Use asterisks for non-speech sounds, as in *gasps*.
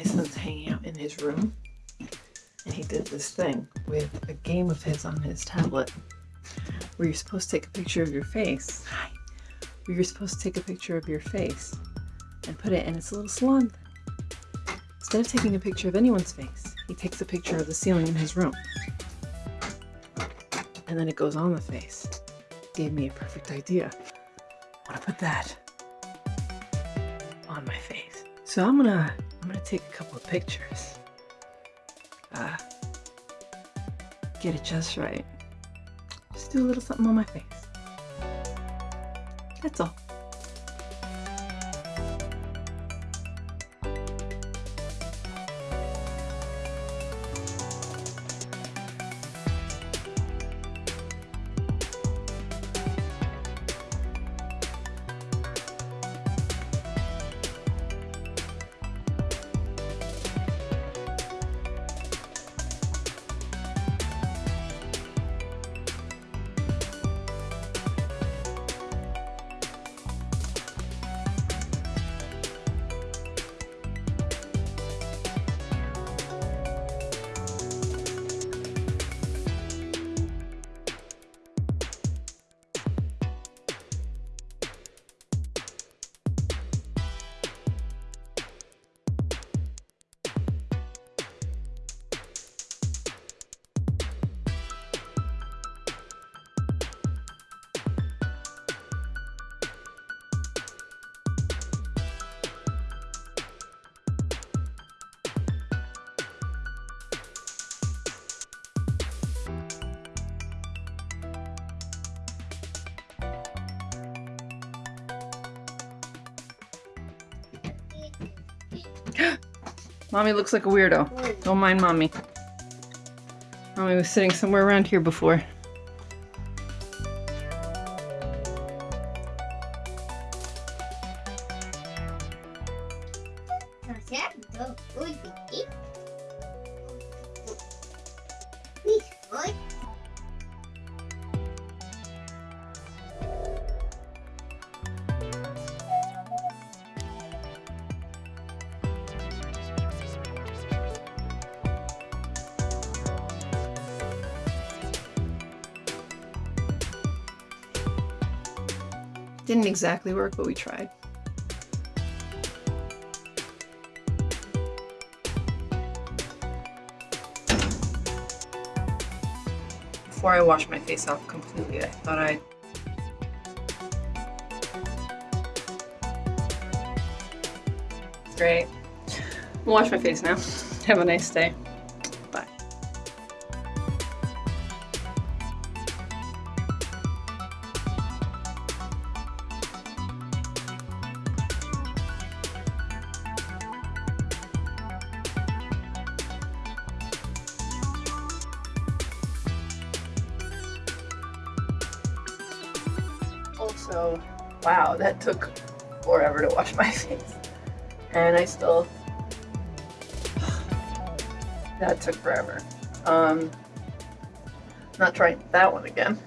my son's hanging out in his room and he did this thing with a game of his on his tablet where you're supposed to take a picture of your face. Hi. Where you're supposed to take a picture of your face and put it in its little salon. Instead of taking a picture of anyone's face, he takes a picture of the ceiling in his room. And then it goes on the face. Gave me a perfect idea. I want to put that on my face. So I'm gonna I'm gonna take a couple of pictures. Uh, get it just right. Just do a little something on my face. That's all. *gasps* Mommy looks like a weirdo. Don't mind mommy. Mommy was sitting somewhere around here before. Didn't exactly work, but we tried. Before I wash my face off completely, I thought I'd Great. I'll wash my face now. *laughs* Have a nice day. So, wow, that took forever to wash my *laughs* face. And I still, *sighs* that took forever. Um, not trying that one again.